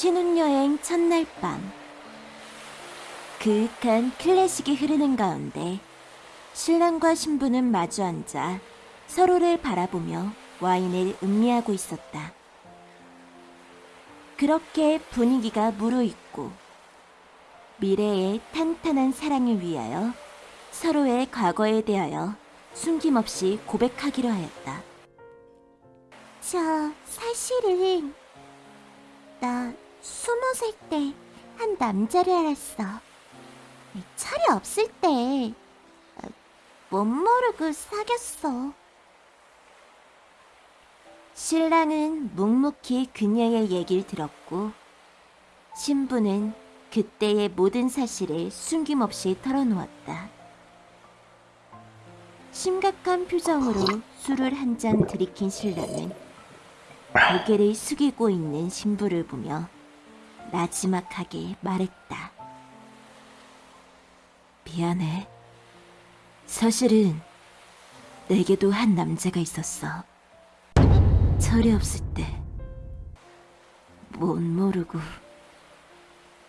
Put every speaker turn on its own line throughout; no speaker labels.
신혼여행 첫날 밤 그윽한 클래식이 흐르는 가운데 신랑과 신부는 마주 앉아 서로를 바라보며 와인을 음미하고 있었다. 그렇게 분위기가 무르익고 미래의 탄탄한 사랑을 위하여 서로의 과거에 대하여 숨김없이 고백하기로 하였다. 저 사실은 나 스무 살 때 한 남자를 알았어. 철이 없을 때 못 모르고 사귀었어. 신랑은 묵묵히 그녀의 얘기를 들었고 신부는 그때의 모든 사실을 숨김없이 털어놓았다. 심각한 표정으로 술을 한 잔 들이킨 신랑은 고개를 숙이고 있는 신부를 보며 나지막하게 말했다. 미안해. 사실은 내게도 한 남자가 있었어. 철이 없을 때 못 모르고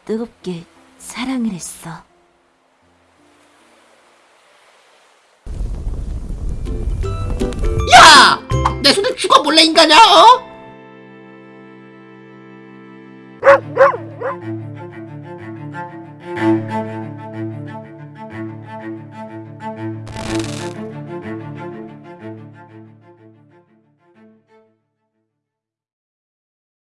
뜨겁게 사랑을 했어.
야! 내 손에 죽어 몰래 인간이야, 어? Thank you.